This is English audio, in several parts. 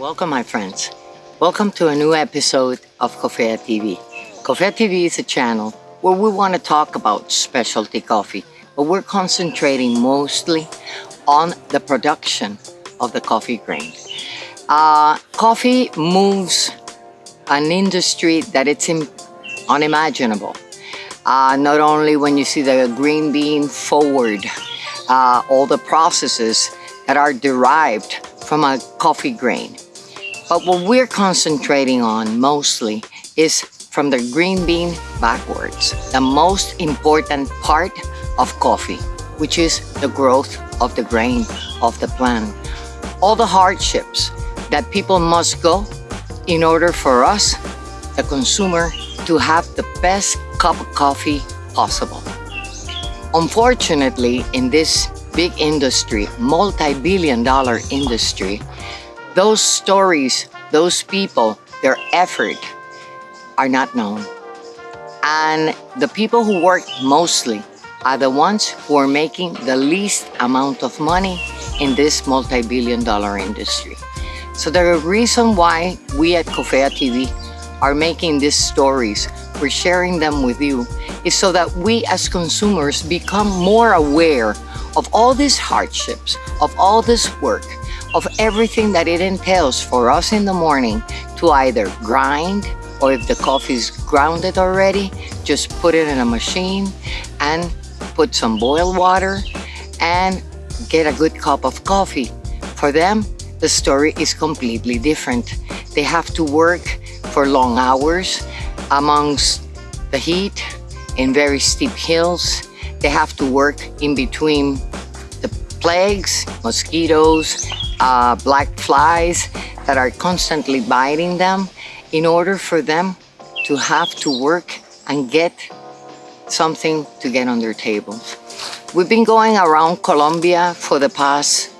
Welcome, my friends. Welcome to a new episode of Cofea TV. Cofea TV is a channel where we want to talk about specialty coffee, but we're concentrating mostly on the production of the coffee grain. Uh, coffee moves an industry that it's unimaginable. Uh, not only when you see the green bean forward, uh, all the processes that are derived from a coffee grain. But what we're concentrating on mostly is from the green bean backwards, the most important part of coffee, which is the growth of the grain of the plant. All the hardships that people must go in order for us, the consumer, to have the best cup of coffee possible. Unfortunately, in this big industry, multi-billion dollar industry, those stories, those people, their effort are not known. And the people who work mostly are the ones who are making the least amount of money in this multi-billion dollar industry. So the reason why we at Cofea TV are making these stories, we're sharing them with you, is so that we as consumers become more aware of all these hardships, of all this work, of everything that it entails for us in the morning to either grind or if the coffee is grounded already, just put it in a machine and put some boiled water and get a good cup of coffee. For them, the story is completely different. They have to work for long hours amongst the heat in very steep hills. They have to work in between the plagues, mosquitoes, uh, black flies that are constantly biting them in order for them to have to work and get something to get on their tables. We've been going around Colombia for the past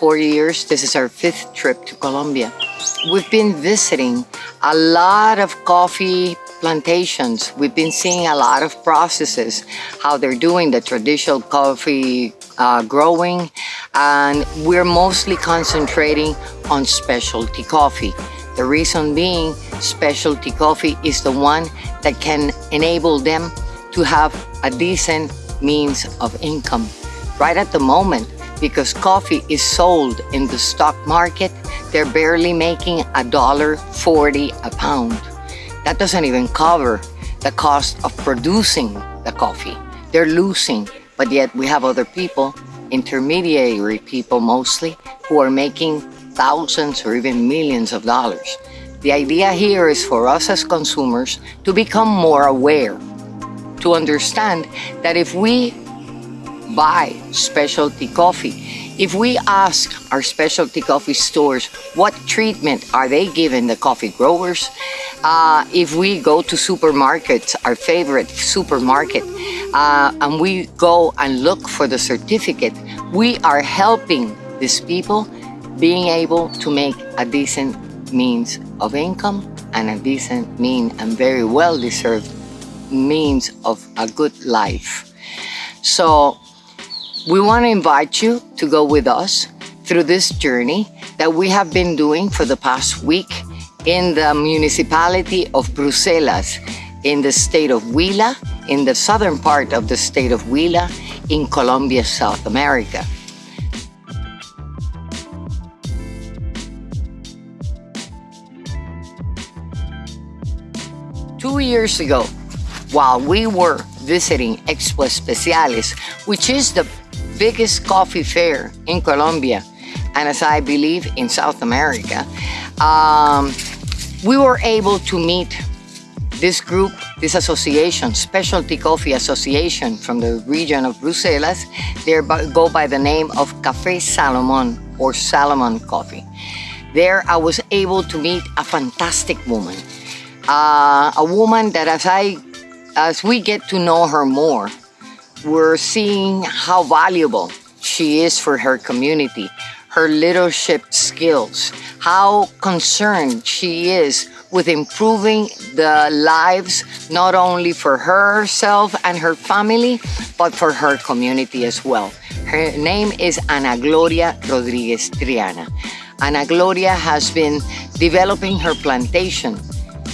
four years. This is our fifth trip to Colombia. We've been visiting a lot of coffee plantations. We've been seeing a lot of processes, how they're doing the traditional coffee uh, growing, and we're mostly concentrating on specialty coffee. The reason being specialty coffee is the one that can enable them to have a decent means of income. Right at the moment, because coffee is sold in the stock market, they're barely making a dollar 40 a pound. That doesn't even cover the cost of producing the coffee. They're losing, but yet we have other people, intermediary people mostly, who are making thousands or even millions of dollars. The idea here is for us as consumers to become more aware, to understand that if we buy specialty coffee, if we ask our specialty coffee stores what treatment are they giving the coffee growers, uh, if we go to supermarkets, our favorite supermarket, uh, and we go and look for the certificate, we are helping these people being able to make a decent means of income and a decent mean and very well deserved means of a good life. So we want to invite you to go with us through this journey that we have been doing for the past week in the municipality of Bruselas in the state of Huila, in the southern part of the state of Huila in Colombia, South America. Two years ago, while we were visiting Expo Especiales, which is the biggest coffee fair in Colombia, and as I believe in South America, um, we were able to meet this group, this association, Specialty Coffee Association from the region of Bruselas. They go by the name of Café Salomon or Salomon Coffee. There I was able to meet a fantastic woman. Uh, a woman that as I, as we get to know her more, we're seeing how valuable she is for her community, her leadership skills, how concerned she is with improving the lives not only for herself and her family, but for her community as well. Her name is Ana Gloria Rodriguez Triana. Ana Gloria has been developing her plantation.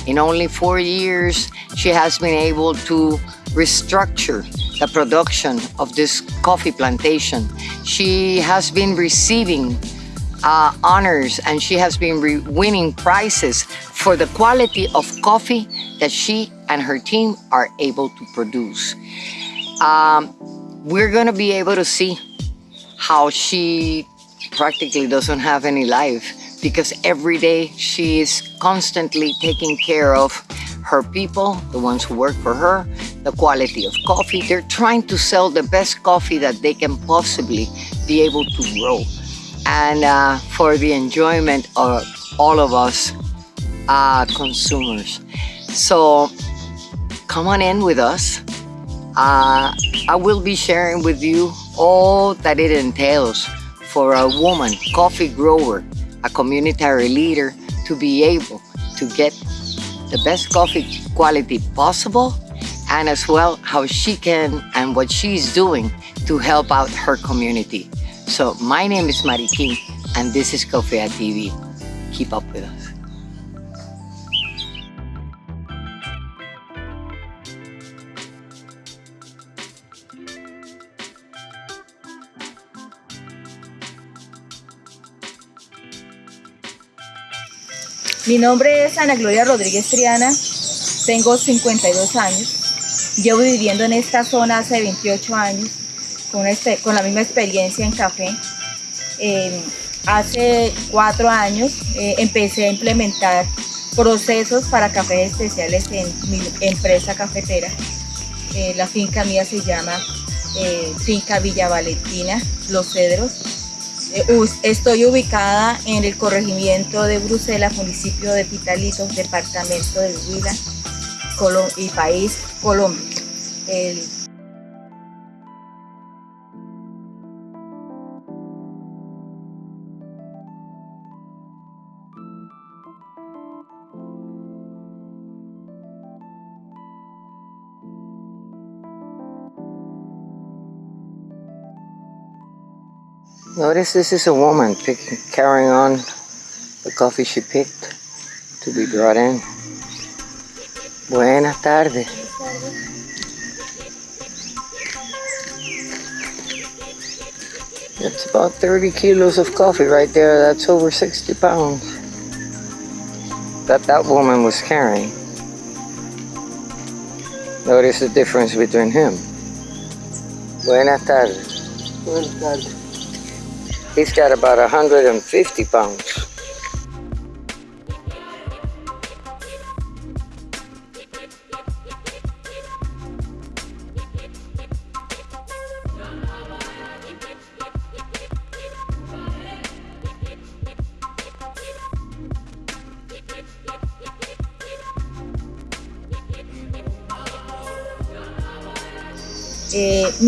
In only four years, she has been able to restructure the production of this coffee plantation. She has been receiving uh, honors and she has been winning prizes for the quality of coffee that she and her team are able to produce. Um, we're gonna be able to see how she practically doesn't have any life because every day she is constantly taking care of her people, the ones who work for her, the quality of coffee. They're trying to sell the best coffee that they can possibly be able to grow. And uh, for the enjoyment of all of us uh, consumers. So come on in with us. Uh, I will be sharing with you all that it entails for a woman, coffee grower, a community leader to be able to get the best coffee quality possible and as well how she can and what she's doing to help out her community. So my name is Mari King and this is Cofea TV. Keep up with us. Mi nombre es Ana Gloria Rodríguez Triana, tengo 52 años, llevo viviendo en esta zona hace 28 años, con, este, con la misma experiencia en café. Eh, hace cuatro años eh, empecé a implementar procesos para cafés especiales en mi empresa cafetera. Eh, la finca mía se llama Finca Villa Valentina, Los Cedros, estoy ubicada en el corregimiento de Bruselas, municipio de Pitalitos, departamento de Huila y país Colombia. Notice this is a woman carrying on the coffee she picked to be brought in. Buenas tardes. It's about 30 kilos of coffee right there. That's over 60 pounds. That that woman was carrying. Notice the difference between him. Buenas tardes. Buenas tardes. He's got about 150 pounds.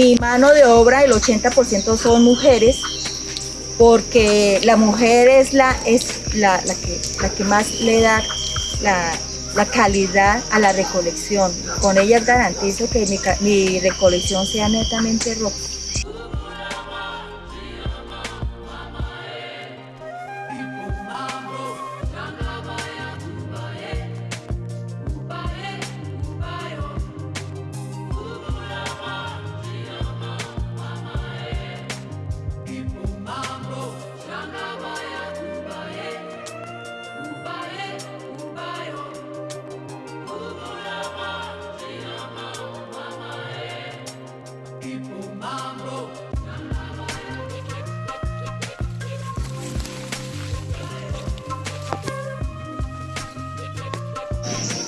Mi mano de obra, el 80% son mujeres, porque la mujer es la, es la, que, la que más le da la, calidad a la recolección. Con ellas garantizo que mi, mi recolección sea netamente roja.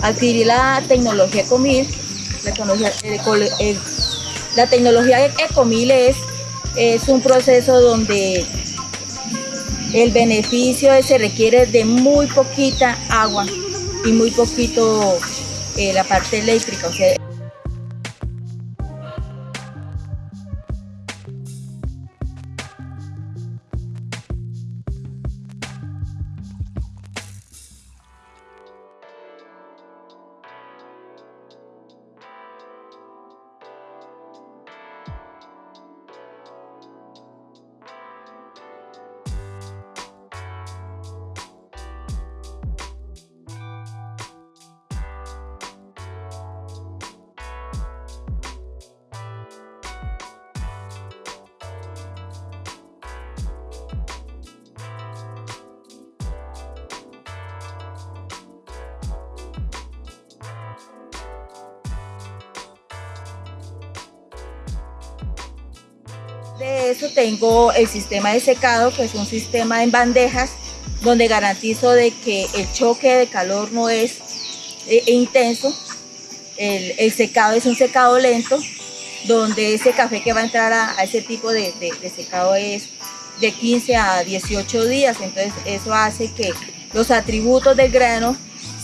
Adquirí la tecnología Ecomil. La tecnología, la tecnología Ecomil es, es un proceso donde el beneficio se requiere de muy poquita agua y muy poquito eh, la parte eléctrica. O sea, de eso tengo el sistema de secado, que es un sistema en bandejas, donde garantizo de que el choque de calor no es eh, intenso. El, secado es un secado lento, donde ese café que va a entrar a, ese tipo de, secado es de 15 a 18 días. Entonces eso hace que los atributos del grano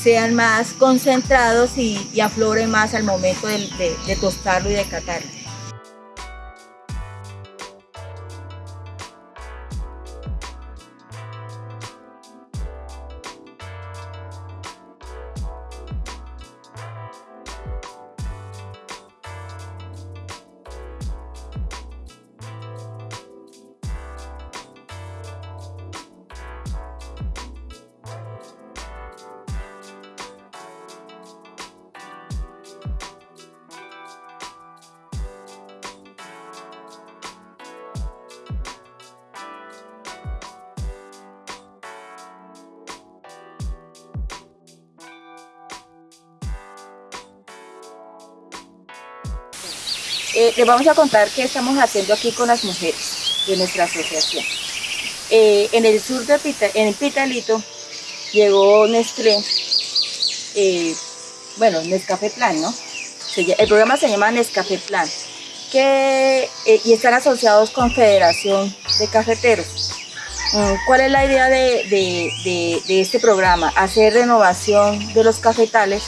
sean más concentrados y, afloren más al momento de, de tostarlo y de catarlo. Eh, les vamos a contar qué estamos haciendo aquí con las mujeres de nuestra asociación. Eh, en el sur de Pita, en Pitalito llegó Nestlé, eh, bueno, Nescafé Plan, ¿no? El programa se llama Nescafé Plan, que, y están asociados con Federación de Cafeteros. Mm, ¿Cuál es la idea de, de, este programa? Hacer renovación de los cafetales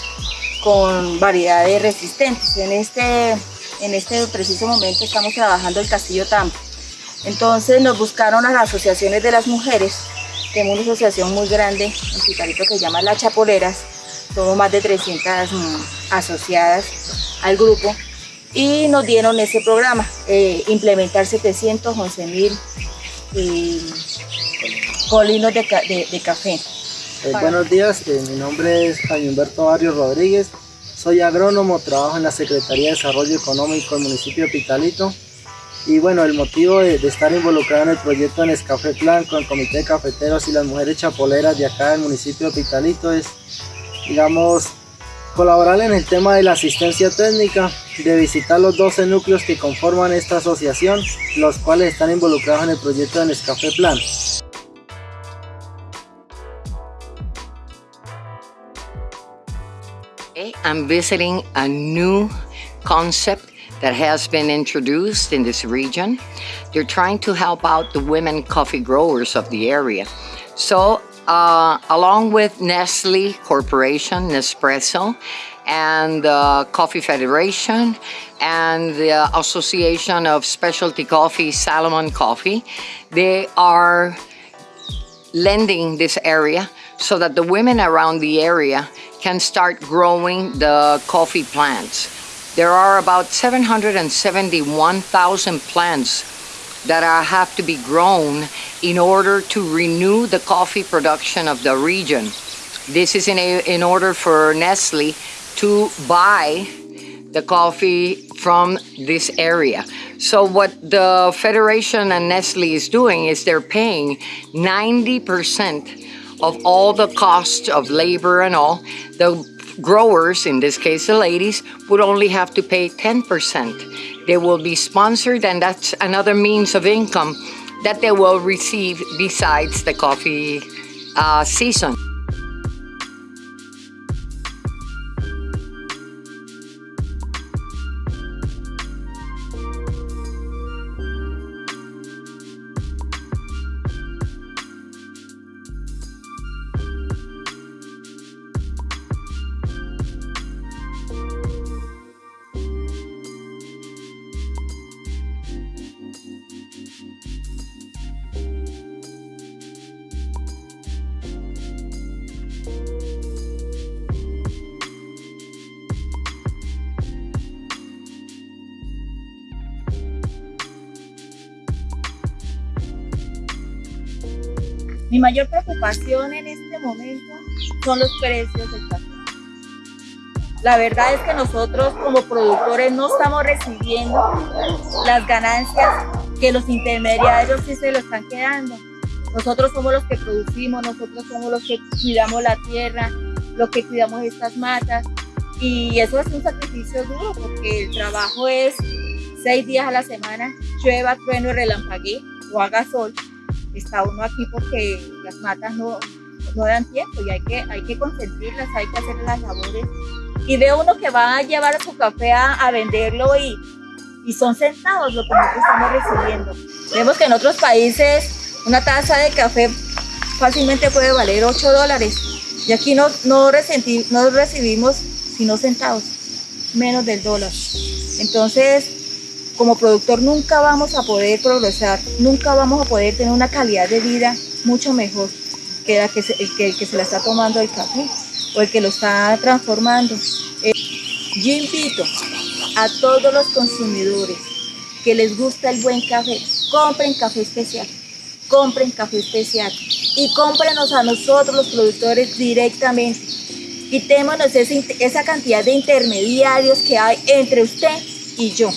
con variedades resistentes. En este en este preciso momento estamos trabajando el Castillo Tampa. Entonces nos buscaron las asociaciones de las mujeres, tenemos una asociación muy grande en Picarito que se llama Las Chapoleras, somos más de 300 mm, asociadas al grupo y nos dieron ese programa, eh, implementar 711 mil colinos de, café. Eh, buenos días, eh, mi nombre es Jaime Humberto Barrio Rodríguez, soy agrónomo, trabajo en la Secretaría de Desarrollo Económico del municipio de Pitalito. Y bueno, el motivo de, estar involucrado en el proyecto en Escafé Plan con el Comité de Cafeteros y las Mujeres Chapoleras de acá del municipio de Pitalito es, digamos, colaborar en el tema de la asistencia técnica, de visitar los 12 núcleos que conforman esta asociación, los cuales están involucrados en el proyecto de Nescafé Plan. I'm visiting a new concept that has been introduced in this region. They're trying to help out the women coffee growers of the area. So uh, along with Nestle Corporation, Nespresso, and the Coffee Federation, and the Association of Specialty Coffee, Salomon Coffee, they are lending this area so that the women around the area can start growing the coffee plants. There are about 771,000 plants that are, have to be grown in order to renew the coffee production of the region. This is in, a, in order for Nestle to buy the coffee from this area. So what the Federation and Nestle is doing is they're paying 90% of all the costs of labor and all, the growers, in this case the ladies, would only have to pay 10%. They will be sponsored and that's another means of income that they will receive besides the coffee uh, season. Mayor preocupación en este momento son los precios del café. La verdad es que nosotros como productores no estamos recibiendo las ganancias que los intermediarios sí se lo están quedando. Nosotros somos los que producimos, nosotros somos los que cuidamos la tierra, los que cuidamos estas matas y eso es un sacrificio duro porque el trabajo es seis días a la semana, llueva, trueno relampaguee o haga sol, está uno aquí porque las matas no, no dan tiempo y hay que, hay que consentirlas, hay que hacer las labores. Y ve uno que va a llevar su café a, a venderlo y, y son centavos lo que nosotros estamos recibiendo. Vemos que en otros países una taza de café fácilmente puede valer 8 dólares y aquí no, no, recibimos sino centavos, menos del dólar. Entonces, como productor nunca vamos a poder progresar, nunca vamos a poder tener una calidad de vida mucho mejor que, la que, se, el que el que se la está tomando el café o el que lo está transformando. Eh, yo invito a todos los consumidores que les gusta el buen café, compren café especial, compren café especial y cómprenos a nosotros los productores directamente. Quitémonos ese, esa cantidad de intermediarios que hay entre usted y yo.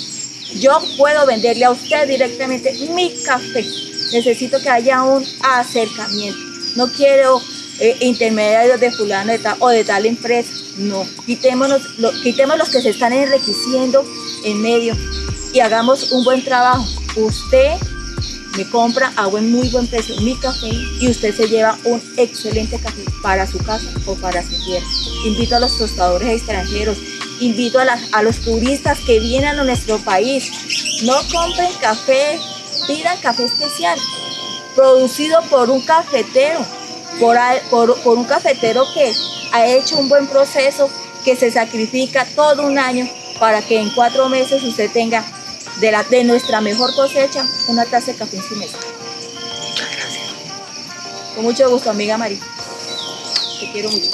Yo puedo venderle a usted directamente mi café. Necesito que haya un acercamiento. No quiero eh, intermediarios de fulano de tal, o de tal empresa. No, quitémonos, quitemos los que se están enriqueciendo en medio y hagamos un buen trabajo. Usted me compra a buen, muy buen precio mi café y usted se lleva un excelente café para su casa o para su tierra. Invito a los tostadores extranjeros, invito a, la, a los turistas que vienen a nuestro país. No compren café, pidan café especial, producido por un cafetero, por, por, por un cafetero que ha hecho un buen proceso, que se sacrifica todo un año para que en cuatro meses usted tenga de, la, de nuestra mejor cosecha una taza de café en su mesa. Muchas gracias. Con mucho gusto, amiga María. Te quiero mucho.